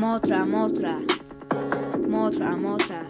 Motra, motra. Motra, motra.